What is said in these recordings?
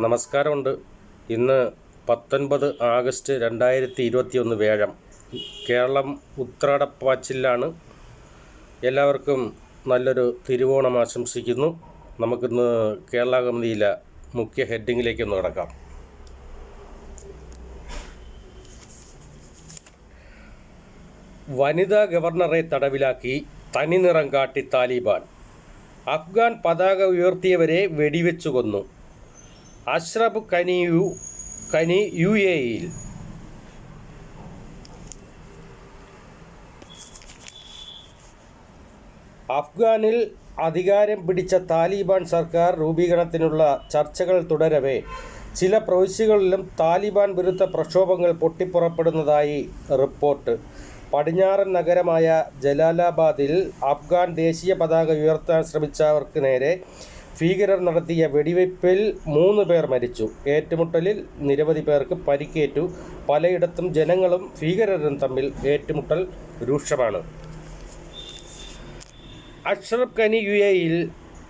നമസ്കാരമുണ്ട്. ഇന്ന് പത്തൊൻപത് ആഗസ്റ്റ് രണ്ടായിരത്തി ഇരുപത്തി ഒന്ന് വേഴം കേരളം ഉത്രാടപ്പാച്ചിലാണ്. എല്ലാവർക്കും നല്ലൊരു തിരുവോണം ആശംസിക്കുന്നു. നമുക്കിന്ന് കേരള കമ്മിതിയിലെ മുഖ്യ ഹെഡിങ്ങിലേക്കൊന്ന് കിടക്കാം. വനിതാ ഗവർണറെ തടവിലാക്കി തനിനിറം കാട്ടി താലിബാൻ. അഫ്ഗാൻ പതാക ഉയർത്തിയവരെ വെടിവെച്ചു കൊന്നു. അഷ്റഫ് കനിയു കനി യു എയിൽ അഫ്ഗാനിൽ അധികാരം പിടിച്ച താലിബാൻ സർക്കാർ രൂപീകരണത്തിനുള്ള ചർച്ചകൾ തുടരവേ. ചില പ്രവിശ്യകളിലും താലിബാൻ വിരുദ്ധ പ്രക്ഷോഭങ്ങൾ പൊട്ടിപ്പുറപ്പെടുന്നതായി റിപ്പോർട്ട്. പടിഞ്ഞാറൻ നഗരമായ ജലാലാബാദിൽ അഫ്ഗാൻ ദേശീയ പതാക ഉയർത്താൻ ശ്രമിച്ചവർക്ക് നേരെ ഭീകരർ നടത്തിയ വെടിവയ്പിൽ മൂന്ന് പേർ മരിച്ചു. ഏറ്റുമുട്ടലിൽ നിരവധി പേർക്ക് പരിക്കേറ്റു. പലയിടത്തും ജനങ്ങളും ഭീകരരും തമ്മിൽ ഏറ്റുമുട്ടൽ രൂക്ഷമാണ്. അഷ്റഫ് ഖനി യു എയിൽ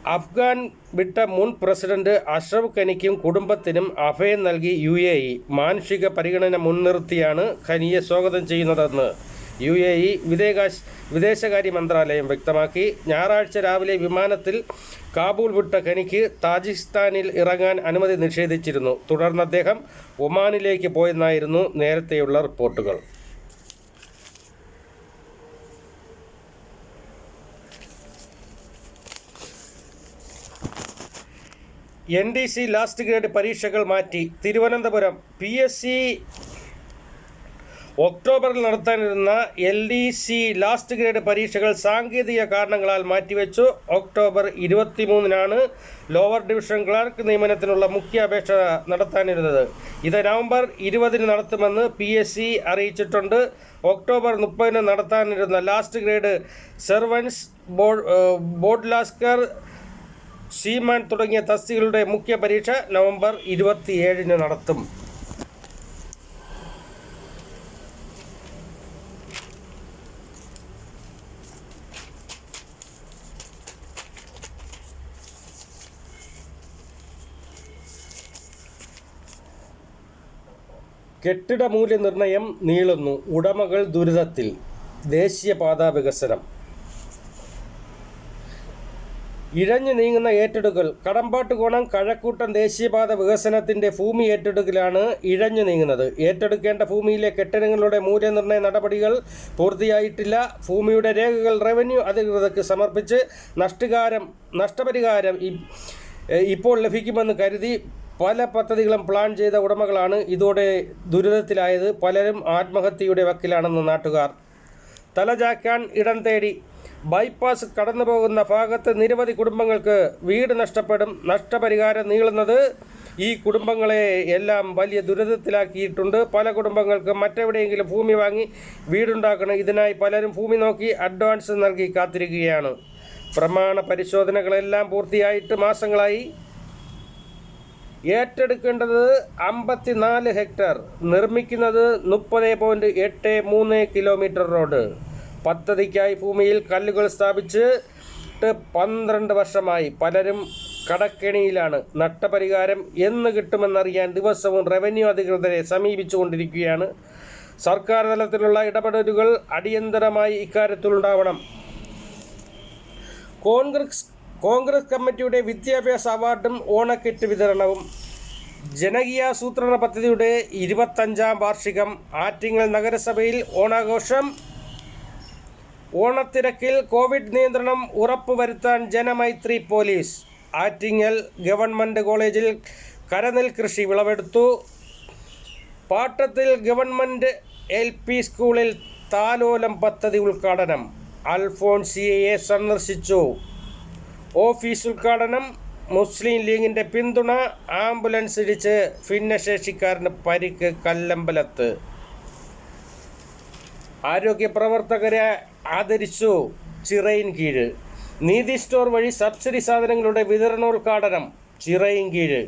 അഫ്ഗാൻ വിട്ട മുൻ പ്രസിഡന്റ് അഷ്റഫ് ഖനിക്കും കുടുംബത്തിനും അഭയം നൽകി യു മാനുഷിക പരിഗണന മുൻനിർത്തിയാണ് ഖനിയെ സ്വാഗതം ചെയ്യുന്നതെന്ന് യു എ ഇ വിദേശ വിദേശകാര്യ മന്ത്രാലയം വ്യക്തമാക്കി. ഞായറാഴ്ച രാവിലെ വിമാനത്തിൽ കാബൂൾ വിട്ട ഖനിക്ക് താജിസ്ഥാനിൽ ഇറങ്ങാൻ അനുമതി നിഷേധിച്ചിരുന്നു. തുടർന്ന് അദ്ദേഹം ഒമാനിലേക്ക് പോയെന്നായിരുന്നു നേരത്തെയുള്ള റിപ്പോർട്ടുകൾ. N D C last grade പരീക്ഷകൾ മാറ്റി. തിരുവനന്തപുരം പി എസ് സി ഒക്ടോബറിൽ നടത്താനിരുന്ന L D C last grade പരീക്ഷകൾ സാങ്കേതിക കാരണങ്ങളാൽ മാറ്റിവെച്ചു. ഒക്ടോബർ ഇരുപത്തിമൂന്നിനാണ് ലോവർ ഡിവിഷൻ ക്ലർക്ക് നിയമനത്തിനുള്ള മുഖ്യ അപേക്ഷ നടത്താനിരുന്നത്. ഇത് നവംബർ ഇരുപതിന് നടത്തുമെന്ന് പി എസ് സി അറിയിച്ചിട്ടുണ്ട്. ഒക്ടോബർ മുപ്പതിന് നടത്താനിരുന്ന last grade servants board board lascar seaman തുടങ്ങിയ തസ്തികളുടെ മുഖ്യ പരീക്ഷ നവംബർ ഇരുപത്തിയേഴിന് നടത്തും. കെട്ടിട മൂല്യനിർണയം നീളുന്നു. ഉടമകൾ ദുരിതത്തിൽ. ദേശീയപാതാ വികസനം. ഇഴഞ്ഞു നീങ്ങുന്ന ഏറ്റെടുക്കൽ. കടമ്പാട്ടുകോണം കഴക്കൂട്ടം ദേശീയപാത വികസനത്തിന്റെ ഭൂമി ഏറ്റെടുക്കലാണ് ഇഴഞ്ഞു നീങ്ങുന്നത്. ഏറ്റെടുക്കേണ്ട ഭൂമിയിലെ കെട്ടിടങ്ങളുടെ മൂല്യനിർണയ നടപടികൾ പൂർത്തിയായിട്ടില്ല. ഭൂമിയുടെ രേഖകൾ റവന്യൂ അധികൃതർക്ക് സമർപ്പിച്ച് നഷ്ടകാരം നഷ്ടപരിഹാരം ഇപ്പോൾ ലഭിക്കുമെന്ന് കരുതി പല പദ്ധതികളും പ്ലാൻ ചെയ്ത ഉടമകളാണ് ഇതോടെ ദുരിതത്തിലായത്. പലരും ആത്മഹത്യയുടെ വക്കിലാണെന്ന് നാട്ടുകാർ. തലചാക്കാൻ ഇടം തേടി ബൈപ്പാസ് കടന്നു പോകുന്ന ഭാഗത്ത് നിരവധി കുടുംബങ്ങൾക്ക് വീട് നഷ്ടപ്പെടും. നഷ്ടപരിഹാരം നീളുന്നത് ഈ കുടുംബങ്ങളെ എല്ലാം വലിയ ദുരിതത്തിലാക്കിയിട്ടുണ്ട്. പല കുടുംബങ്ങൾക്ക് മറ്റെവിടെയെങ്കിലും ഭൂമി വാങ്ങി വീടുണ്ടാക്കണം. ഇതിനായി പലരും ഭൂമി നോക്കി അഡ്വാൻസ് നൽകി കാത്തിരിക്കുകയാണ്. പ്രമാണ പരിശോധനകളെല്ലാം പൂർത്തിയായിട്ട് മാസങ്ങളായി. ഏറ്റെടുക്കേണ്ടത് അമ്പത്തിനാല് ഹെക്ടർ. നിർമ്മിക്കുന്നത് മുപ്പത് പോയിന്റ് എട്ട് മൂന്ന് കിലോമീറ്റർ റോഡ്. പദ്ധതിക്കായി ഭൂമിയിൽ കല്ലുകൾ സ്ഥാപിച്ച് പന്ത്രണ്ട് വർഷമായി പലരും കടക്കെണിയിലാണ്. നഷ്ടപരിഹാരം എന്ന് കിട്ടുമെന്നറിയാൻ ദിവസവും റവന്യൂ അധികൃതരെ സമീപിച്ചുകൊണ്ടിരിക്കുകയാണ്. സർക്കാർ തലത്തിലുള്ള ഇടപെടലുകൾ അടിയന്തരമായി ഇക്കാര്യത്തിലുണ്ടാവണം. കോൺഗ്രസ് കോൺഗ്രസ് കമ്മിറ്റിയുടെ വിദ്യാഭ്യാസ അവാർഡും ഓണക്കിറ്റ് വിതരണവും. ജനകീയാസൂത്രണ പദ്ധതിയുടെ ഇരുപത്തഞ്ചാം വാർഷികം ആറ്റിങ്ങൽ നഗരസഭയിൽ ഓണാഘോഷം. ഓണത്തിരക്കിൽ കോവിഡ് നിയന്ത്രണം ഉറപ്പുവരുത്താൻ ജനമൈത്രി പോലീസ്. ആറ്റിങ്ങൽ ഗവൺമെന്റ് കോളേജിൽ കരനെൽ കൃഷി വിളവെടുത്തു. പാട്ടത്തിൽ ഗവൺമെന്റ് എൽ പി സ്കൂളിൽ താലോലം പദ്ധതി ഉദ്ഘാടനം. അൽഫോൺസിയയെ സന്ദർശിച്ചു. ഓഫീസ് ഉദ്ഘാടനം മുസ്ലിം ലീഗിന്റെ പിന്തുണ ആംബുലൻസ് ഇടിച്ച് ഭിന്നശേഷിക്കാരന് പരിക്ക് കല്ലമ്പലത്ത്. ആരോഗ്യ പ്രവർത്തകരെ ആദരിച്ചു ചിറയിൻ കീഴ്. നീതി സ്റ്റോർ വഴി സബ്സിഡി സാധനങ്ങളുടെ വിതരണോദ്ഘാടനം ചിറയിൻ കീഴ്.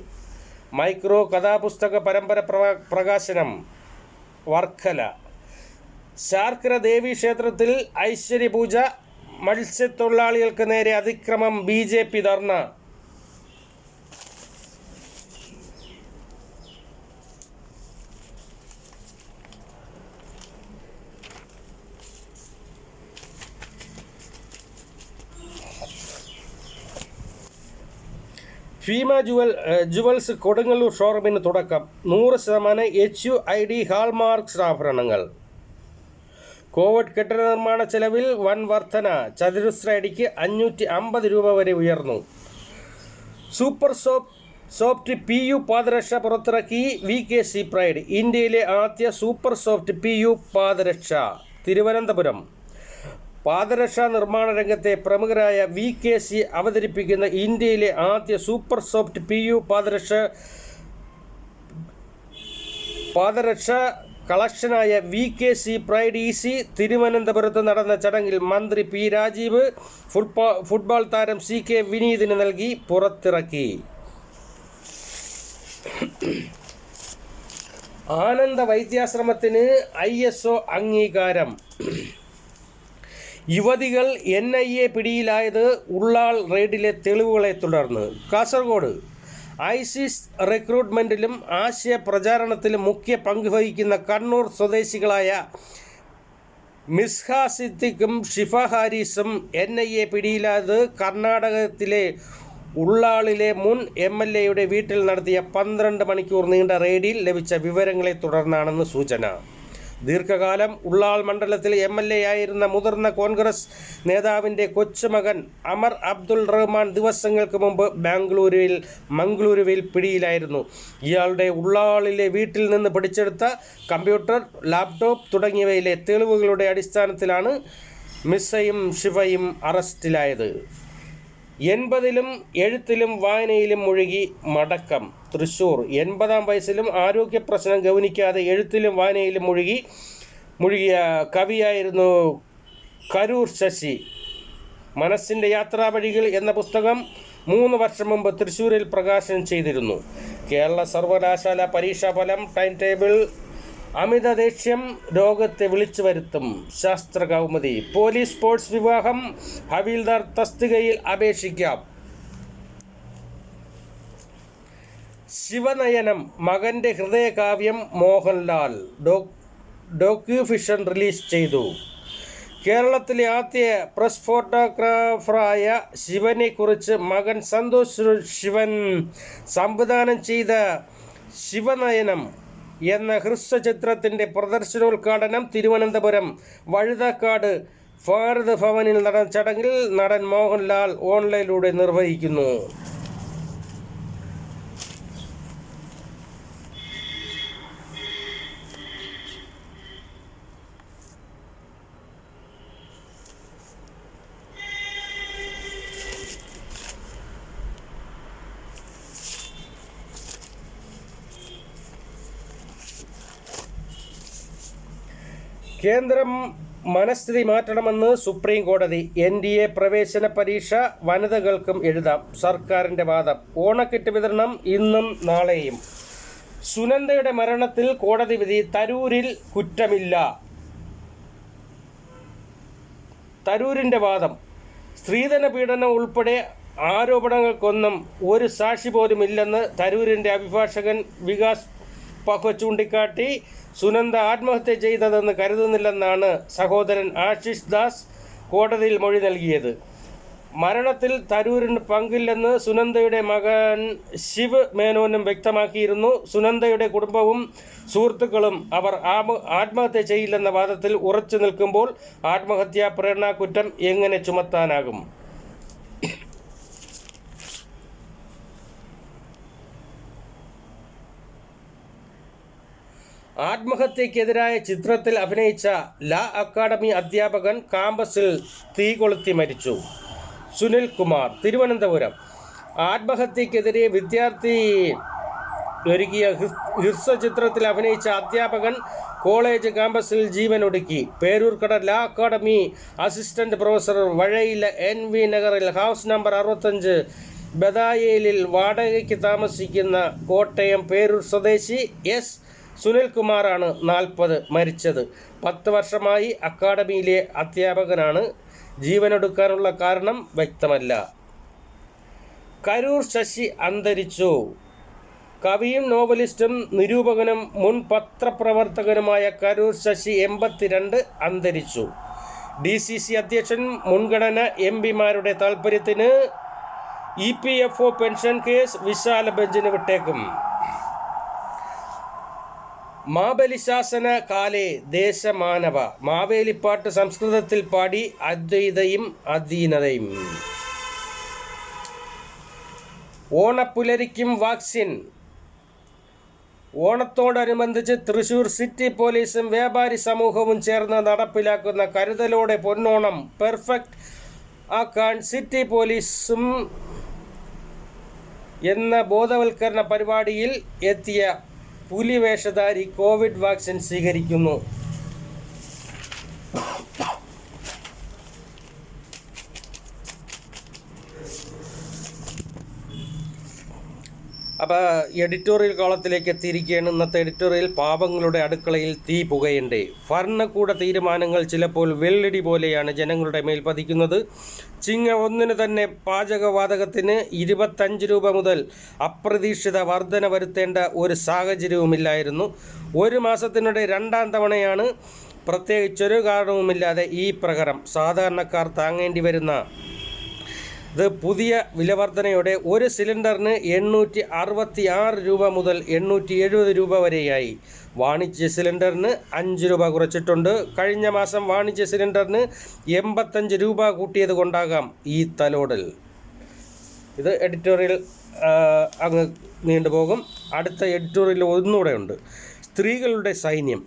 മൈക്രോ കഥാപുസ്തക പരമ്പര പ്രകാശനം വർക്കല. ശാർക്കര ദേവി ക്ഷേത്രത്തിൽ ഐശ്വര്യപൂജ മത്സ്യത്തൊഴിലാളികൾക്ക് നേരെ അതിക്രമം ബി ജെ പി ധർണ. ഫീമ ജുവൽ ജുവൽസ് കൊടുങ്ങല്ലൂർ ഷോറൂമിന് തുടക്കം. നൂറ് ശതമാനം H U I D hallmark ആഭരണങ്ങൾ കോവിഡ് കെട്ടിട നിർമ്മാണ ചെലവിൽ വൻ വർധന. ചതുരശ്ര അടിക്ക് അഞ്ഞൂറ്റി അമ്പത് രൂപ വരെ ഉയർന്നു. Super soap soft P U പാദരക്ഷ പുറത്തിറക്കി വി കെ സി പ്രൈഡ്. ഇന്ത്യയിലെ ആദ്യ സൂപ്പർ സോഫ്റ്റ് പി യു പാദരക്ഷ. തിരുവനന്തപുരം. പാദരക്ഷാ നിർമ്മാണ രംഗത്തെ പ്രമുഖരായ വി കെ സി അവതരിപ്പിക്കുന്ന ഇന്ത്യയിലെ ആദ്യ സൂപ്പർ സോഫ്റ്റ് പി യു പാദരക്ഷ പാദരക്ഷ കളക്ഷനായ V K C pride E C തിരുവനന്തപുരത്ത് നടന്ന ചടങ്ങിൽ മന്ത്രി പി രാജീവ് ഫുട്ബോൾ ഫുട്ബോൾ താരം സി കെ വിനീതിന് നൽകി പുറത്തിറക്കി. ആനന്ദ വൈദ്യാശ്രമത്തിന് ഐ എസ് ഒ അംഗീകാരം. യുവതികൾ എൻ ഐ എ പിടിയിലായത് ഉള്ളാൾ റെയ്ഡിലെ തെളിവുകളെ തുടർന്ന്. കാസർഗോഡ് ഐസിസ് റിക്രൂട്ട്മെന്റിലും ആശയ പ്രചാരണത്തിലും മുഖ്യ പങ്ക് വഹിക്കുന്ന കണ്ണൂർ സ്വദേശികളായ മിസ്ഹ സിദ്ദിഖും ഷിഫ ഹാരിസും എൻ ഐ എ പിടിയിലാത് കർണാടകത്തിലെ ഉള്ളാളിലെ മുൻ എം എൽ എയുടെ വീട്ടിൽ നടത്തിയ പന്ത്രണ്ട് മണിക്കൂർ നീണ്ട റെയ്ഡിൽ ലഭിച്ച വിവരങ്ങളെ തുടർന്നാണെന്ന് സൂചന. ദീർഘകാലം ഉള്ളാൾ മണ്ഡലത്തിൽ എം എൽ എ ആയിരുന്ന മുതിർന്ന കോൺഗ്രസ് നേതാവിന്റെ കൊച്ചുമകൻ അമർ അബ്ദുൾ റഹ്മാൻ ദിവസങ്ങൾക്ക് മുമ്പ് ബാംഗ്ലൂരുവിൽ മംഗളൂരുവിൽ പിടിയിലായിരുന്നു. ഇയാളുടെ ഉള്ളാളിലെ വീട്ടിൽ നിന്ന് പിടിച്ചെടുത്ത കമ്പ്യൂട്ടർ ലാപ്ടോപ്പ് തുടങ്ങിയവയിലെ തെളിവുകളുടെ അടിസ്ഥാനത്തിലാണ് മിസ്സയും ശിവയും അറസ്റ്റിലായത്. എൺപതിലും എഴുത്തിലും വായനയിലും മുഴുകി മടക്കം. തൃശൂർ. എൺപതാം വയസ്സിലും ആരോഗ്യ പ്രശ്നം ഗൗനിക്കാതെ എഴുത്തിലും വായനയിലും മുഴുകി മുഴുകിയ കവിയായിരുന്നു കരൂർ ശശി. മനസ്സിന്റെ യാത്രാവഴികൾ എന്ന പുസ്തകം മൂന്ന് വർഷം മുമ്പ് തൃശ്ശൂരിൽ പ്രകാശനം ചെയ്തിരുന്നു. കേരള സർവകലാശാല പരീക്ഷാഫലം ടൈം ടേബിൾ അമിത ദേഷ്യം രോഗത്തെ വിളിച്ചു വരുത്തും ശാസ്ത്ര കൗമുദി പോലീസ് സ്പോർട്സ് വിവാഹം ഹവീൽദാർ തസ്തികയിൽ അപേക്ഷിക്കാം. ശിവനയനം മകന്റെ ഹൃദയകാവ്യം മോഹൻലാൽ ഡോ ഡോക്യുഫിഷൻ റിലീസ് ചെയ്തു. കേരളത്തിലെ ആദ്യ പ്രസ് ഫോട്ടോഗ്രാഫറായ ശിവനെക്കുറിച്ച് മകൻ സന്തോഷ് ശിവൻ സംവിധാനം ചെയ്ത ശിവനയനം എന്ന ഹ്രസ്വചിത്രത്തിന്റെ പ്രദർശനോദ്ഘാടനം തിരുവനന്തപുരം വഴുതക്കാട് ഭാരത് ഭവനിൽ നടന്ന ചടങ്ങിൽ നടൻ മോഹൻലാൽ ഓൺലൈനിലൂടെ നിർവഹിക്കുന്നു. കേന്ദ്രം മനസ്ഥിതി മാറ്റണമെന്ന് സുപ്രീം കോടതി എൻ ഡി എ പ്രവേശന പരീക്ഷ വനിതകൾക്കും എഴുതാം. സർക്കാരിന്റെ വാദം. ഓണക്കിറ്റ് വിതരണം ഇന്നും നാളെയും. സുനന്ദയുടെ മരണത്തിൽ കോടതി വിധി തരൂരിൽ കുറ്റമില്ല. തരൂരിന്റെ വാദം. സ്ത്രീധന പീഡനം ഉൾപ്പെടെ ആരോപണങ്ങൾക്കൊന്നും ഒരു സാക്ഷി പോലും ഇല്ലെന്ന് തരൂരിന്റെ അഭിഭാഷകൻ വികാസ് പക്വ ചൂണ്ടിക്കാട്ടി സുനന്ദ ആത്മഹത്യ ചെയ്തതെന്ന് കരുതുന്നില്ലെന്നാണ് സഹോദരൻ ആശിഷ് ദാസ് കോടതിയിൽ മൊഴി നൽകിയത്. മരണത്തിൽ തരൂരിന് പങ്കില്ലെന്ന് സുനന്ദയുടെ മകൻ ശിവ് മേനോനും വ്യക്തമാക്കിയിരുന്നു. സുനന്ദയുടെ കുടുംബവും സുഹൃത്തുക്കളും അവർ ആത്മഹത്യ ചെയ്യില്ലെന്ന വാദത്തിൽ ഉറച്ചു നിൽക്കുമ്പോൾ ആത്മഹത്യാ പ്രേരണാ കുറ്റം എങ്ങനെ ചുമത്താനാകും? ആത്മഹത്യക്കെതിരായ ചിത്രത്തിൽ അഭിനയിച്ച ലാ അക്കാദമി അധ്യാപകൻ കാമ്പസിൽ തീ കൊളുത്തി മരിച്ചു. സുനിൽ കുമാർ തിരുവനന്തപുരം. ആത്മഹത്യക്കെതിരെ വിദ്യാർത്ഥി ഒരുക്കിയ ഹിസ്- ഹ്രസ്വചിത്രത്തിൽ അഭിനയിച്ച അധ്യാപകൻ കോളേജ് ക്യാമ്പസിൽ ജീവനൊടുക്കി Peroorkada law academy assistant professor Vazhayila N V നഗറിൽ ഹൗസ് നമ്പർ അറുപത്തഞ്ച് ബദായേലിൽ വാടകയ്ക്ക് താമസിക്കുന്ന കോട്ടയം പേരൂർ സ്വദേശി എസ് സുനിൽകുമാറാണ് നാൽപ്പത് മരിച്ചത്. പത്ത് വർഷമായി അക്കാഡമിയിലെ അധ്യാപകനാണ്. ജീവനൊടുക്കാനുള്ള കാരണം വ്യക്തമല്ല. കരൂർ ശശി അന്തരിച്ചു. കവിയും നോവലിസ്റ്റും നിരൂപകനും മുൻ പത്രപ്രവർത്തകനുമായ കരൂർ ശശി എൺപത്തിരണ്ട് അന്തരിച്ചു. ഡി സി സി അധ്യക്ഷൻ മുൻഗണന എം പിമാരുടെ താൽപ്പര്യത്തിന് E P F O pension case വിശാല ബെഞ്ചിന് വിട്ടേക്കും. മാബലിശാസന കാലേ ദേശമാനവ. മാവേലിപ്പാട്ട് സംസ്കൃതത്തിൽ പാടി അദ്വൈതയും അധീനതയും. ഓണപ്പുലരിക്കും വാക്സിൻ. ഓണത്തോടനുബന്ധിച്ച് തൃശൂർ സിറ്റി പോലീസും വ്യാപാരി സമൂഹവും ചേർന്ന് നടപ്പിലാക്കുന്ന കരുതലോടെ പൊന്നോണം പെർഫെക്റ്റ് ആക്കാൻ സിറ്റി പോലീസും എന്ന ബോധവൽക്കരണ പരിപാടിയിൽ എത്തിയ പുലിവേഷധാരി കോവിഡ് വാക്സിൻ സ്വീകരിക്കുന്നു. അപ്പോൾ എഡിറ്റോറിയൽ കോളത്തിലേക്ക് എത്തിയിരിക്കുകയാണ്. ഇന്നത്തെ എഡിറ്റോറിയൽ പാപങ്ങളുടെ അടുക്കളയിൽ തീ പുകയുണ്ട്. ഭരണകൂട തീരുമാനങ്ങൾ ചിലപ്പോൾ വെള്ളടി പോലെയാണ് ജനങ്ങളുടെ മേൽ പതിക്കുന്നത്. ചിങ്ങ ഒന്നിന് തന്നെ പാചകവാതകത്തിന് ഇരുപത്തഞ്ച് രൂപ മുതൽ അപ്രതീക്ഷിത വർധന വരുത്തേണ്ട ഒരു സാഹചര്യവുമില്ലായിരുന്നു. ഒരു മാസത്തിനിടെ രണ്ടാം തവണയാണ് പ്രത്യേകിച്ചൊരു കാരണവുമില്ലാതെ ഈ പ്രകരം സാധാരണക്കാർ താങ്ങേണ്ടി വരുന്ന. ഇത് പുതിയ വിലവർധനയോടെ ഒരു സിലിണ്ടറിന് എണ്ണൂറ്റി അറുപത്തി ആറ് രൂപ മുതൽ എണ്ണൂറ്റി എഴുപത് രൂപ വരെയായി. വാണിജ്യ സിലിണ്ടറിന് അഞ്ച് രൂപ കുറച്ചിട്ടുണ്ട്. കഴിഞ്ഞ മാസം വാണിജ്യ സിലിണ്ടറിന് എൺപത്തഞ്ച് രൂപ കൂട്ടിയത് കൊണ്ടാകാം ഈ തലോടൽ. ഇത് എഡിറ്റോറിയൽ അങ്ങ് നീണ്ടുപോകും അടുത്ത എഡിറ്റോറിയൽ ഒന്നുകൂടെ ഉണ്ട്. സ്ത്രീകളുടെ സൈന്യം.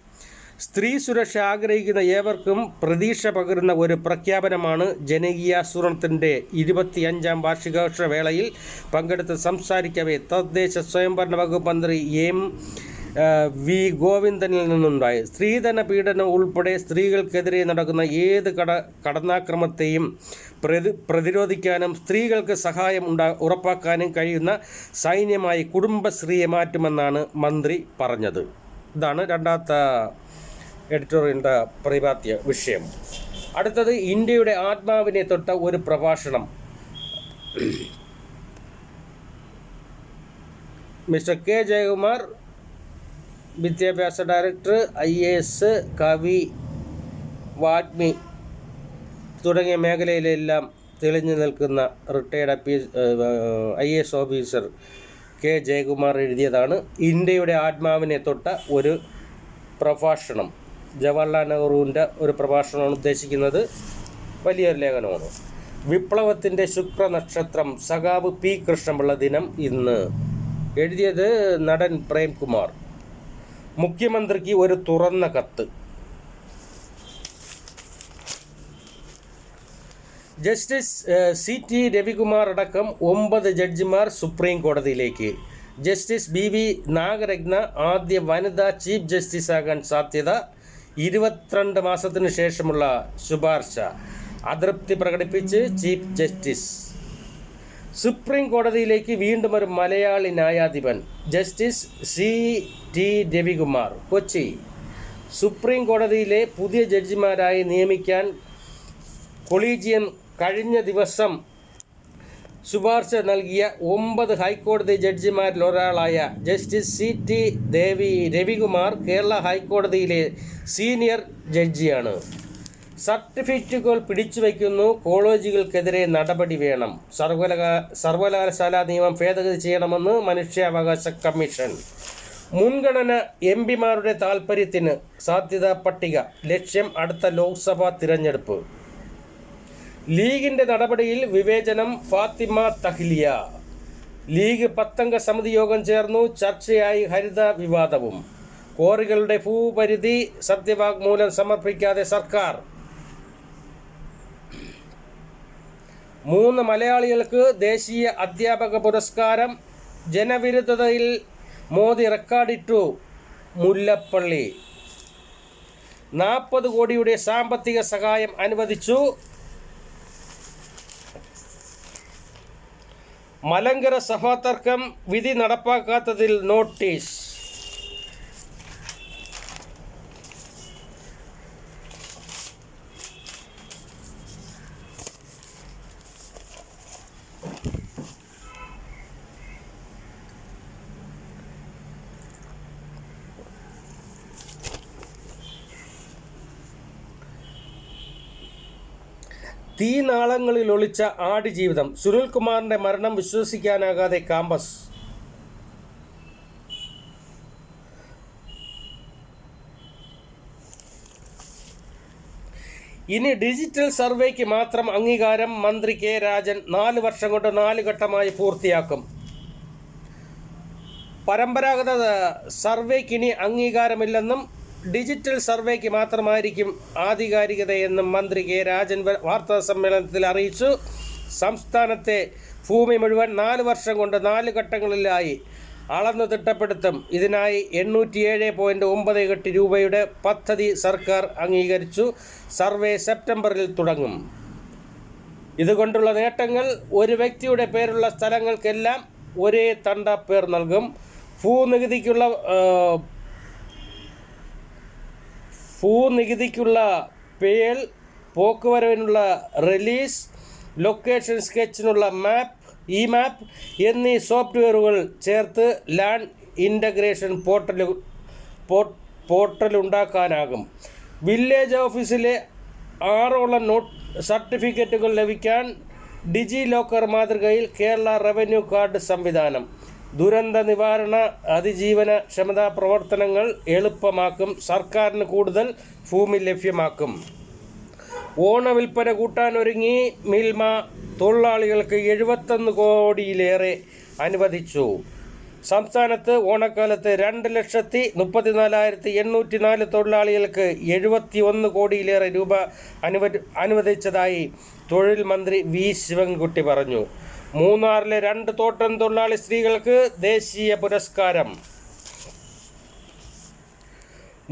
സ്ത്രീ സുരക്ഷ ആഗ്രഹിക്കുന്ന ഏവർക്കും പ്രതീക്ഷ പകരുന്ന ഒരു പ്രഖ്യാപനമാണ് ജനകീയാസൂരണത്തിന്റെ ഇരുപത്തിയഞ്ചാം വാർഷികാഘോഷ വേളയിൽ പങ്കെടുത്ത് സംസാരിക്കവേ തദ്ദേശ സ്വയംഭരണ വകുപ്പ് മന്ത്രി എം വി ഗോവിന്ദനിൽ നിന്നുണ്ടായി സ്ത്രീധന പീഡനം ഉൾപ്പെടെ സ്ത്രീകൾക്കെതിരെ നടക്കുന്ന ഏത് കട കടന്നാക്രമത്തെയും പ്രതി പ്രതിരോധിക്കാനും സ്ത്രീകൾക്ക് സഹായം ഉണ്ടാ ഉറപ്പാക്കാനും കഴിയുന്ന സൈന്യമായി കുടുംബശ്രീയെ മാറ്റുമെന്നാണ് മന്ത്രി പറഞ്ഞത്. ഇതാണ് രണ്ടാമത്തെ എഡിറ്റോറിയലിന്റെ പ്രതിപാദ്യ വിഷയം. അടുത്തത് ഇന്ത്യയുടെ ആത്മാവിനെ തൊട്ട ഒരു പ്രഭാഷണം. മിസ്റ്റർ കെ ജയകുമാർ വിദ്യാഭ്യാസ ഡയറക്ടർ ഐ എ എസ് കവി വാഗ്മി തുടങ്ങിയ മേഖലയിലെല്ലാം തെളിഞ്ഞു നിൽക്കുന്ന retired I A S officer K Jayakumar എഴുതിയതാണ്. ഇന്ത്യയുടെ ആത്മാവിനെ തൊട്ട ഒരു പ്രഭാഷണം. ജവഹർലാൽ നെഹ്റുവിന്റെ ഒരു പ്രഭാഷണമാണ് ഉദ്ദേശിക്കുന്നത്. വലിയൊരു ലേഖനമാണ്. വിപ്ലവത്തിന്റെ ശുക്രനക്ഷത്രം സഖാവ് പി കൃഷ്ണപിള്ള ദിനം ഇന്ന്. എഴുതിയത് നടൻ പ്രേംകുമാർ. മുഖ്യമന്ത്രിക്ക് ഒരു തുറന്ന കത്ത്. ജസ്റ്റിസ് സി ടി രവികുമാർ അടക്കം ഒമ്പത് ജഡ്ജിമാർ സുപ്രീം കോടതിയിലേക്ക്. ജസ്റ്റിസ് ബി വി നാഗരത്ന ആദ്യ വനിതാ ചീഫ് ജസ്റ്റിസ് ആകാൻ സാധ്യത ഇരുപത്തിരണ്ട് മാസത്തിനു ശേഷമുള്ള ശുപാർശ. അതൃപ്തി പ്രകടിപ്പിച്ച് ചീഫ് ജസ്റ്റിസ് സുപ്രീം കോടതിയിലേക്ക് വീണ്ടും ഒരു മലയാളി ന്യായാധിപൻ justice C. T. Ravikumar Kochi. Supreme കോടതിയിലെ പുതിയ ജഡ്ജിമാരായി നിയമിക്കാൻ കൊളീജിയം കഴിഞ്ഞ ദിവസം ശുപാർശ നൽകിയ ഒമ്പത് ഹൈക്കോടതി ജഡ്ജിമാരിൽ ഒരാളായ justice C. T. Devi Ravikumar Kerala ഹൈക്കോടതിയിലെ സീനിയർ ജഡ്ജിയാണ്. സർട്ടിഫിക്കറ്റുകൾ പിടിച്ചു വയ്ക്കുന്നു. കോളേജുകൾക്കെതിരെ നടപടി വേണം. സർവകലാ സർവകലാശാല നിയമം ഭേദഗതി ചെയ്യണമെന്ന് മനുഷ്യാവകാശ കമ്മീഷൻ. മുൻഗണന എം പിമാരുടെ താൽപ്പര്യത്തിന് സാധ്യതാ പട്ടിക. ലക്ഷ്യം അടുത്ത ലോക്സഭാ തിരഞ്ഞെടുപ്പ്. ലീഗിന്റെ നടപടിയിൽ വിവേചനം ഫാത്തിമ തഹ്ലിയ. ലീഗ് പത്തംഗ സമിതി യോഗം ചേർന്നു. ചർച്ചയായി ഹരിത വിവാദവും. കോറികളുടെ ഭൂപരിധി സത്യവാഗ്മൂലം സമർപ്പിക്കാതെ സർക്കാർ മൂന്ന് മലയാളികൾക്ക് ദേശീയ അധ്യാപക പുരസ്കാരം ജനവിരുദ്ധതയിൽ മോദി റെക്കോർഡിട്ടു മുല്ലപ്പള്ളി. നാൽപ്പത് കോടിയുടെ സാമ്പത്തിക സഹായം അനുവദിച്ചു. മലങ്കര സഭാതർക്കം വിധി നടപ്പാക്കാത്തതിൽ നോട്ടീസ്. തീനാളങ്ങളിൽ ഒളിച്ച ആടുജീവിതം സുനിൽകുമാറിന്റെ മരണം വിശ്വസിക്കാനാകാതെ കാമ്പസ്. ഇനി ഡിജിറ്റൽ സർവേക്ക് മാത്രം അംഗീകാരം മന്ത്രി കെ രാജൻ നാല് വർഷം കൊണ്ട് നാല് ഘട്ടമായി പൂർത്തിയാക്കും. പരമ്പരാഗത സർവേക്ക് ഇനി അംഗീകാരമില്ലെന്നും ഡിജിറ്റൽ സർവേക്ക് മാത്രമായിരിക്കും ആധികാരികതയെന്നും മന്ത്രി കെ രാജൻ വാർത്താ സമ്മേളനത്തിൽ അറിയിച്ചു. സംസ്ഥാനത്തെ ഭൂമി മുഴുവൻ നാല് വർഷം കൊണ്ട് നാല് ഘട്ടങ്ങളിലായി അളന്നു തിട്ടപ്പെടുത്തും. ഇതിനായി എണ്ണൂറ്റിയേഴ് പോയിന്റ് ഒമ്പത് എട്ട് രൂപയുടെ പദ്ധതി സർക്കാർ അംഗീകരിച്ചു. സർവേ സെപ്റ്റംബറിൽ തുടങ്ങും. ഇതുകൊണ്ടുള്ള നേട്ടങ്ങൾ ഒരു വ്യക്തിയുടെ പേരുള്ള സ്ഥലങ്ങൾക്കെല്ലാം ഒരേ തണ്ട പേർ നൽകും. ഭൂനികുതിക്കുള്ള ഭൂനികുതിക്കുള്ള പേൾ പോക്കുവരവിനുള്ള റിലീസ് ലൊക്കേഷൻ സ്കെച്ചിനുള്ള മാപ്പ് ഇ മാപ്പ് എന്നീ സോഫ്റ്റ്വെയറുകൾ ചേർത്ത് ലാൻഡ് ഇന്റഗ്രേഷൻ പോർട്ടൽ പോർട്ടൽ ഉണ്ടാക്കാനാകും വില്ലേജ് ഓഫീസിലെ ആറോളം നോട്ട് സർട്ടിഫിക്കറ്റുകൾ ലഭിക്കാൻ ഡിജി ലോക്കർ മാതൃകയിൽ കേരള റവന്യൂ കാർഡ് സംവിധാനം. ദുരന്ത നിവാരണ അതിജീവന ക്ഷമതാ പ്രവർത്തനങ്ങൾ എളുപ്പമാക്കും. സർക്കാരിന് കൂടുതൽ ഭൂമി ലഭ്യമാക്കും. ഓണ വിൽപ്പന കൂട്ടാൻ ഒരുങ്ങി മിൽമ തൊഴിലാളികൾക്ക് എഴുപത്തൊന്ന് കോടിയിലേറെ അനുവദിച്ചു. സംസ്ഥാനത്ത് ഓണക്കാലത്ത് രണ്ട് ലക്ഷത്തി മുപ്പത്തിനാലായിരത്തി എണ്ണൂറ്റി നാല് തൊഴിലാളികൾക്ക് എഴുപത്തി ഒന്ന് കോടിയിലേറെ രൂപ അനുവ അനുവദിച്ചതായി തൊഴിൽ മന്ത്രി വി. ശിവൻകുട്ടി പറഞ്ഞു. മൂന്നാറിലെ രണ്ട് തോട്ടം തൊഴിലാളി സ്ത്രീകൾക്ക് ദേശീയ പുരസ്കാരം.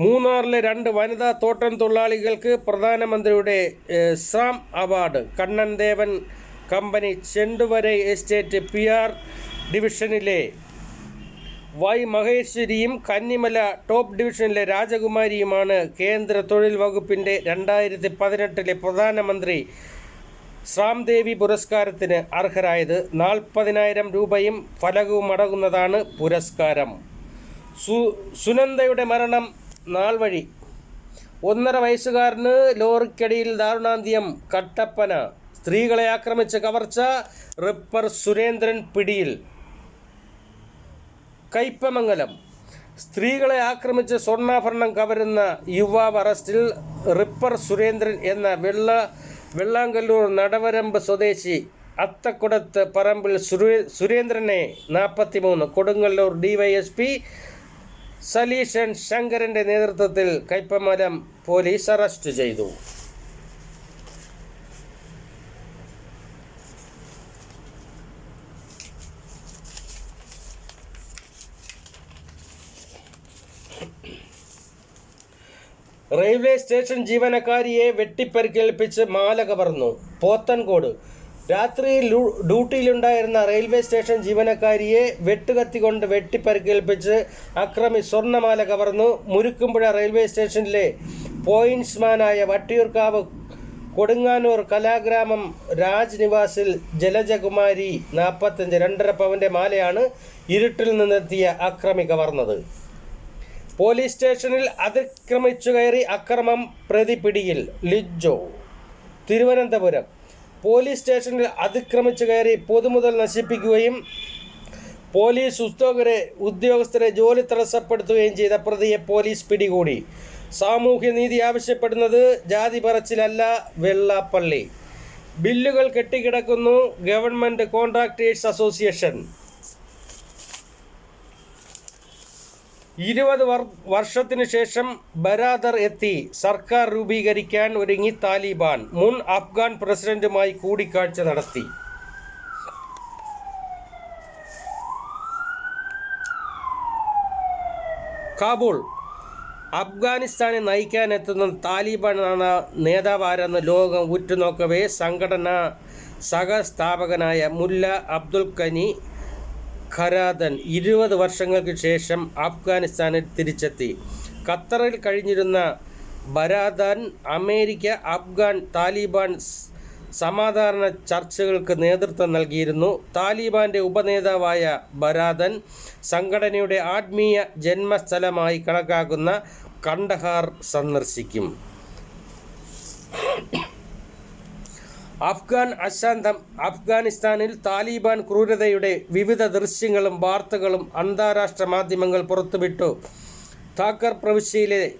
മൂന്നാറിലെ രണ്ട് വനിതാ തോട്ടം തൊഴിലാളികൾക്ക് പ്രധാനമന്ത്രിയുടെ Sam award. Kannan Devan company Chenduvarai estate P R ഡിവിഷനിലെ വൈ മഹേശ്വരിയും കന്നിമല ടോപ്പ് ഡിവിഷനിലെ രാജകുമാരിയുമാണ് കേന്ദ്ര തൊഴിൽ വകുപ്പിന്റെ രണ്ടായിരത്തി പതിനെട്ടിലെ പ്രധാനമന്ത്രി. ശ്രാംദേവി പുരസ്കാരത്തിന് അർഹരായത് നാൽപ്പതിനായിരം രൂപയും ഫലകവും അടങ്ങുന്നതാണ് പുരസ്കാരം. സു സുനന്ദയുടെ മരണം നാൾ വഴി. ഒന്നര വയസ്സുകാരന് ലോറിക്കടിയിൽ ദാരുണാന്ത്യം. കട്ടപ്പന. സ്ത്രീകളെ ആക്രമിച്ച കവർച്ച റിപ്പർ സുരേന്ദ്രൻ പിടിയിൽ. കയ്പമംഗലം. സ്ത്രീകളെ ആക്രമിച്ച് സ്വർണാഭരണം കവരുന്ന യുവാവ് അറസ്റ്റിൽ റിപ്പർ സുരേന്ദ്രൻ എന്ന വെള്ള വെള്ളാങ്കല്ലൂർ നടവരമ്പ് സ്വദേശി അത്തക്കുടത്ത് പറമ്പിൽ സുരേന്ദ്രനെ നാൽപ്പത്തിമൂന്ന് കൊടുങ്ങല്ലൂർ ഡിവൈഎസ്പി സലീഷൻ ശങ്കരന്റെ നേതൃത്വത്തിൽ കയ്പമരം പോലീസ് അറസ്റ്റ് ചെയ്തു. റെയിൽവേ സ്റ്റേഷൻ ജീവനക്കാരിയെ വെട്ടിപ്പരിക്കേൽപ്പിച്ച് മാല കവർന്നു പോത്തൻകോട്. രാത്രി ഡ്യൂട്ടിയിലുണ്ടായിരുന്ന റെയിൽവേ സ്റ്റേഷൻ ജീവനക്കാരിയെ വെട്ടുകത്തിക്കൊണ്ട് വെട്ടിപ്പരിക്കേൽപ്പിച്ച് അക്രമി സ്വർണമാല കവർന്നു മുരുക്കുമ്പുഴ റെയിൽവേ സ്റ്റേഷനിലെ പോയിന്റ്സ്മാനായ വട്ടിയൂർക്കാവ് കൊടുങ്ങാനൂർ കലാഗ്രാമം രാജ്നിവാസിൽ ജലജകുമാരി നാൽപ്പത്തഞ്ച് രണ്ടര പവന്റെ മാലയാണ് ഇരുട്ടിൽ നിന്നെത്തിയ അക്രമി കവർന്നത്. പോലീസ് സ്റ്റേഷനിൽ അതിക്രമിച്ചു കയറി അക്രമം പ്രതി പിടിയിൽ ലിജോ. തിരുവനന്തപുരം. പോലീസ് സ്റ്റേഷനിൽ അതിക്രമിച്ചു കയറി പൊതുമുതൽ നശിപ്പിക്കുകയും പോലീസ് ഉദ്യോഗരെ ഉദ്യോഗസ്ഥരെ ജോലി തടസ്സപ്പെടുത്തുകയും ചെയ്ത പ്രതിയെ പോലീസ് പിടികൂടി. സാമൂഹ്യനീതി ആവശ്യപ്പെടുന്നത് ജാതി പറച്ചിലല്ല വെള്ളാപ്പള്ളി. ബില്ലുകൾ കെട്ടിക്കിടക്കുന്നു ഗവൺമെന്റ് കോൺട്രാക്ടേഴ്സ് അസോസിയേഷൻ. ഇരുപത് വർ വർഷത്തിനു ശേഷം ബരാദർ എത്തി. സർക്കാർ രൂപീകരിക്കാൻ ഒരുങ്ങി താലിബാൻ. മുൻ അഫ്ഗാൻ പ്രസിഡന്റുമായി കൂടിക്കാഴ്ച നടത്തി. കാബൂൾ. അഫ്ഗാനിസ്ഥാനെ നയിക്കാനെത്തുന്ന താലിബാനാണ് നേതാവാരെന്ന് ലോകം ഉറ്റുനോക്കവേ സംഘടന സഹസ്ഥാപകനായ മുല്ല അബ്ദുൽ ഖനി ഖരാദൻ ഇരുപത് വർഷങ്ങൾക്ക് ശേഷം അഫ്ഗാനിസ്ഥാനിൽ തിരിച്ചെത്തി. ഖത്തറിൽ കഴിഞ്ഞിരുന്ന ബരാദാൻ അമേരിക്ക അഫ്ഗാൻ താലിബാൻ സമാധാന ചർച്ചകൾക്ക് നേതൃത്വം നൽകിയിരുന്നു. താലിബാന്റെ ഉപനേതാവായ ബരാദൻ സംഘടനയുടെ ആത്മീയ ജന്മസ്ഥലമായി കണക്കാക്കുന്ന കണ്ടഹാർ സന്ദർശിക്കും. അഫ്ഗാൻ അശാന്തം അഫ്ഗാനിസ്ഥാനിൽ താലിബാൻ ക്രൂരതയുടെ വിവിധ ദൃശ്യങ്ങളും വാർത്തകളും അന്താരാഷ്ട്ര മാധ്യമങ്ങൾ പുറത്തുവിട്ടു. താക്കർ പ്രവിശ്യയിലെ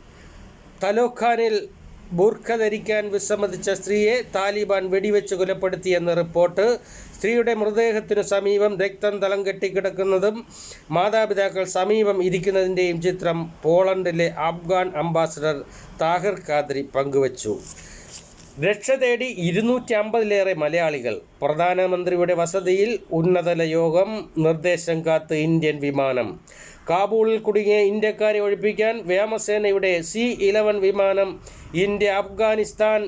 തലോഖാനിൽ ബൂർഖ ധരിക്കാൻ വിസമ്മതിച്ച സ്ത്രീയെ താലിബാൻ വെടിവെച്ച് കൊലപ്പെടുത്തിയെന്ന് റിപ്പോർട്ട്. സ്ത്രീയുടെ മൃതദേഹത്തിനു സമീപം രക്തം തലം കെട്ടിക്കിടക്കുന്നതും മാതാപിതാക്കൾ സമീപം ഇരിക്കുന്നതിന്റെയും ചിത്രം പോളണ്ടിലെ അഫ്ഗാൻ അംബാസഡർ താഹിർ ഖാദ്രി പങ്കുവച്ചു. രക്ഷ തേടി ഇരുന്നൂറ്റി അമ്പതിലേറെ മലയാളികൾ പ്രധാനമന്ത്രിയുടെ വസതിയിൽ ഉന്നതല യോഗം നിർദ്ദേശം കാത്ത് ഇന്ത്യൻ വിമാനം. കാബൂളിൽ കുടുങ്ങിയ ഇന്ത്യക്കാരെ ഒഴിപ്പിക്കാൻ വ്യോമസേനയുടെ സി ഇലവൻ വിമാനം ഇന്ത്യ അഫ്ഗാനിസ്ഥാൻ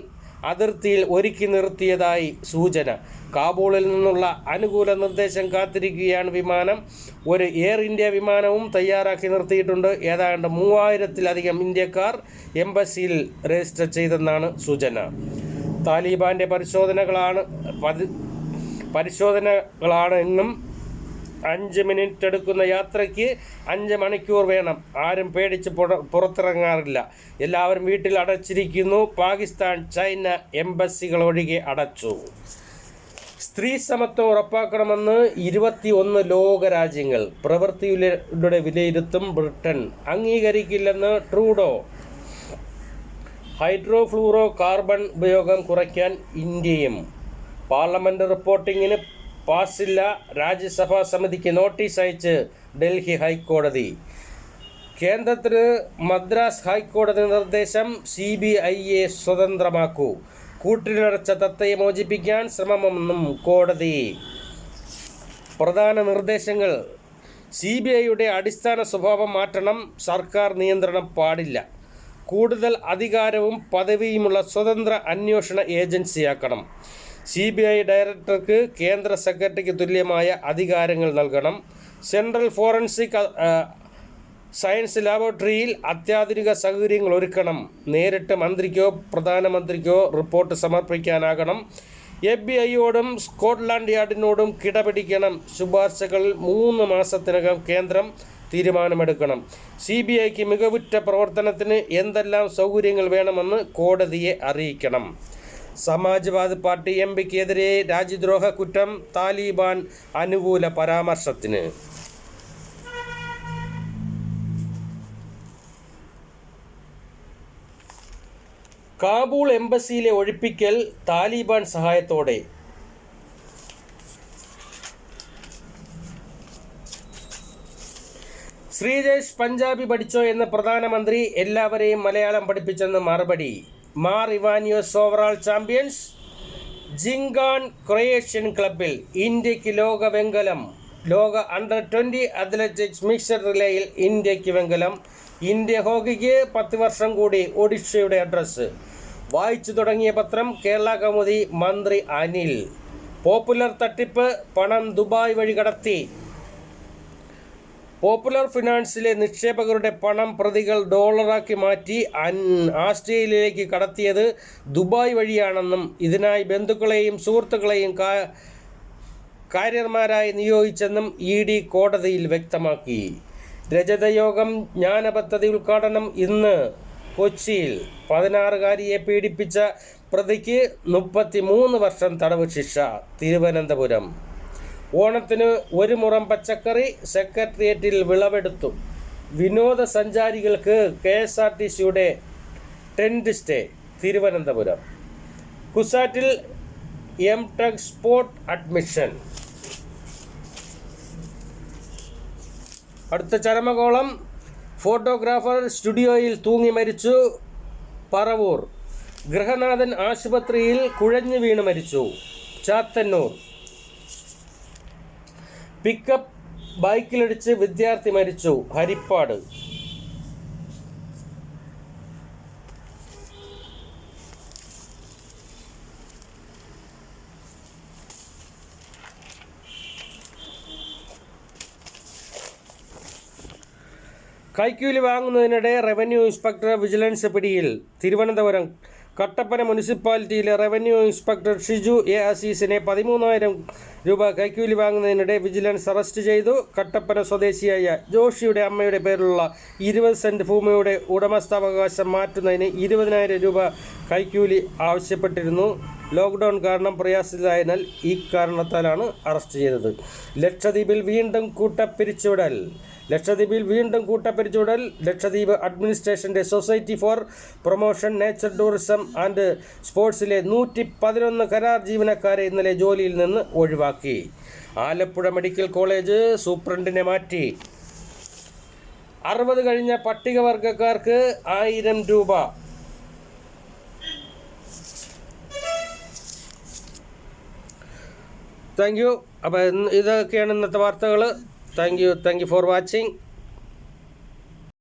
അതിർത്തിയിൽ ഒരുക്കി നിർത്തിയതായി സൂചന. കാബൂളിൽ നിന്നുള്ള അനുകൂല നിർദ്ദേശം കാത്തിരിക്കുകയാണ് വിമാനം. ഒരു എയർ ഇന്ത്യ വിമാനവും തയ്യാറാക്കി നിർത്തിയിട്ടുണ്ട്. ഏതാണ്ട് മൂവായിരത്തിലധികം ഇന്ത്യക്കാർ എംബസിയിൽ രജിസ്റ്റർ ചെയ്തെന്നാണ് സൂചന. താലിബാന്റെ പരിശോധനകളാണ് പരിശോധനകളാണ് എന്നും അഞ്ച് മിനിറ്റ് എടുക്കുന്ന യാത്രയ്ക്ക് അഞ്ച് മണിക്കൂർ വേണം. ആരും പേടിച്ച് പുറ- പുറത്തിറങ്ങാറില്ല. എല്ലാവരും വീട്ടിൽ അടച്ചിരിക്കുന്നു. പാകിസ്ഥാൻ ചൈന എംബസികളൊഴികെ അടച്ചു. സ്ത്രീ സമത്വം ഉറപ്പാക്കണമെന്ന് ഇരുപത്തി ഒന്ന് ലോകരാജ്യങ്ങൾ പ്രവൃത്തിയുടെ വിലയിരുത്തും ബ്രിട്ടൻ അംഗീകരിക്കില്ലെന്ന് ട്രൂഡോ. ഹൈഡ്രോഫ്ലൂറോ കാർബൺ ഉപയോഗം കുറയ്ക്കാൻ ഇന്ത്യയും. പാർലമെന്റ് റിപ്പോർട്ടിങ്ങിന് പാസില്ല. രാജ്യസഭാ സമിതിക്ക് നോട്ടീസ് അയച്ച് ഡൽഹി ഹൈക്കോടതി. കേന്ദ്രത്തിന് മദ്രാസ് ഹൈക്കോടതി നിർദ്ദേശം സി ബി ഐയെ സ്വതന്ത്രമാക്കൂ. കൂട്ടിലടച്ച തത്തയെ മോചിപ്പിക്കാൻ ശ്രമമെന്നും കോടതി. പ്രധാന നിർദ്ദേശങ്ങൾ. സി ബി ഐയുടെ അടിസ്ഥാന സ്വഭാവം മാറ്റണം. സർക്കാർ നിയന്ത്രണം പാടില്ല. കൂടുതൽ അധികാരവും പദവിയുമുള്ള സ്വതന്ത്ര അന്വേഷണ ഏജൻസിയാക്കണം. സി ബി ഐ ഡയറക്ടർക്ക് കേന്ദ്ര സെക്രട്ടറിക്ക് തുല്യമായ അധികാരങ്ങൾ നൽകണം. സെൻട്രൽ ഫോറൻസിക് സയൻസ് ലാബോറട്ടറിയിൽ അത്യാധുനിക സൗകര്യങ്ങൾ ഒരുക്കണം. നേരിട്ട് മന്ത്രിക്കോ പ്രധാനമന്ത്രിക്കോ റിപ്പോർട്ട് സമർപ്പിക്കാനാകണം. എഫ് ബി ഐയോടും സ്കോട്ട്ലാൻഡ് യാർഡിനോടും കിടപിടിക്കണം. ശുപാർശകൾ മൂന്ന് മാസത്തിനകം കേന്ദ്രം തീരുമാനമെടുക്കണം. സി ബി ഐക്ക് മികവുറ്റ പ്രവർത്തനത്തിന് എന്തെല്ലാം സൗകര്യങ്ങൾ വേണമെന്ന് കോടതിയെ അറിയിക്കണം. സമാജ്വാദി പാർട്ടി എം പിക്കെതിരെ രാജ്യദ്രോഹ കുറ്റം താലിബാൻ അനുകൂല പരാമർശത്തിന്. കാബൂൾ എംബസിയിലെ ഒഴിപ്പിക്കൽ താലിബാൻ സഹായത്തോടെ. ശ്രീജേഷ് പഞ്ചാബി പഠിച്ചോ എന്ന് പ്രധാനമന്ത്രി എല്ലാവരെയും മലയാളം പഠിപ്പിച്ചെന്ന് മറുപടി. Mar Ivanios overall champions. Jhingan Croatian ക്ലബിൽ ഇന്ത്യയ്ക്ക് ലോക വെങ്കലം ലോക അണ്ടർ ട്വന്റി അത്ലറ്റിക്സ് മിക്സഡ് റിലേയിൽ ഇന്ത്യയ്ക്ക് വെങ്കലം. ഇന്ത്യ ഹോക്കിക്ക് പത്ത് വർഷം കൂടി ഒഡീഷയുടെ അഡ്രസ്സ്. വായിച്ചു തുടങ്ങിയ പത്രം കേരള കൗമുദി മന്ത്രി അനിൽ. പോപ്പുലർ തട്ടിപ്പ് പണം ദുബായ് വഴി കടത്തി. പോപ്പുലർ ഫിനാൻസിലെ നിക്ഷേപകരുടെ പണം പ്രതികൾ ഡോളറാക്കി മാറ്റി അൻ- ആസ്ട്രേലിയയിലേക്ക് കടത്തിയത് ദുബായ് വഴിയാണെന്നും ഇതിനായി ബന്ധുക്കളെയും സുഹൃത്തുക്കളെയും കാ- കാര്യന്മാരായി നിയോഗിച്ചെന്നും ഇ ഡി കോടതിയിൽ വ്യക്തമാക്കി. രജതയോഗം ജ്ഞാന പദ്ധതി ഉദ്ഘാടനം ഇന്ന് കൊച്ചിയിൽ. പതിനാറുകാരിയെ പീഡിപ്പിച്ച പ്രതിക്ക് മുപ്പത്തി മൂന്ന് വർഷം തടവ് ശിക്ഷ തിരുവനന്തപുരം. ഓണത്തിന് ഒരു മുറം പച്ചക്കറി സെക്രട്ടേറിയറ്റിൽ വിളവെടുത്തു. വിനോദസഞ്ചാരികൾക്ക് കെ എസ് ആർ ടി സിയുടെ ടെന്റ് സ്റ്റേ തിരുവനന്തപുരം. കുസാറ്റിൽ എം ടെക് സ്പോട്ട് അഡ്മിഷൻ. അടുത്ത ചരമകോളം ഫോട്ടോഗ്രാഫർ സ്റ്റുഡിയോയിൽ തൂങ്ങി മരിച്ചു. പറവൂർ. ഗൃഹനാഥൻ ആശുപത്രിയിൽ കുഴഞ്ഞു വീണ് മരിച്ചു. ചാത്തന്നൂർ. പിക്കപ്പ് ബൈക്കിലിടിച്ച് വിദ്യാർത്ഥി മരിച്ചു. ഹരിപ്പാട്. കൈക്കൂലി വാങ്ങുന്നതിനിടെ റവന്യൂ ഇൻസ്പെക്ടർ വിജിലൻസ് പിടിയിൽ തിരുവനന്തപുരം. കട്ടപ്പന മുനിസിപ്പാലിറ്റിയിലെ റവന്യൂ ഇൻസ്പെക്ടർ ഷിജു എ അസീസിനെ പതിമൂന്നായിരം രൂപ കൈക്കൂലി വാങ്ങുന്നതിനിടെ വിജിലൻസ് അറസ്റ്റ് ചെയ്തു. കട്ടപ്പന സ്വദേശിയായ ജോഷിയുടെ അമ്മയുടെ പേരിലുള്ള ഇരുപത് സെന്റ് ഭൂമിയുടെ ഉടമസ്ഥാവകാശം മാറ്റുന്നതിന് ഇരുപതിനായിരം രൂപ കൈക്കൂലി ആവശ്യപ്പെട്ടിരുന്നു. ലോക്ക്ഡൗൺ കാരണം പ്രയാസത്തിലായതിനാൽ ഈ കാരണത്താലാണ് അറസ്റ്റ് ചെയ്തത്. ലക്ഷദ്വീപിൽ വീണ്ടും കൂട്ടപ്പിരിച്ചുവിടൽ. ലക്ഷദ്വീപിൽ വീണ്ടും കൂട്ടപ്പിരിച്ചുവിടൽ Lakshadweep അഡ്മിനിസ്ട്രേഷന്റെ society for promotion nature tourism and സ്പോർട്സിലെ നൂറ്റി പതിനൊന്ന് കരാർ ജീവനക്കാരെ ഇന്നലെ ജോലിയിൽ നിന്ന് ഒഴിവാക്കി. ആലപ്പുഴ മെഡിക്കൽ കോളേജ് സൂപ്രണ്ടിനെ മാറ്റി. അറുപത് കഴിഞ്ഞ പട്ടികവർഗക്കാർക്ക് ആയിരം രൂപ. Thank you. അപ്പോൾ ഇതൊക്കെയാണ് ഇന്നത്തെ വാർത്തകൾ thank you thank you for watching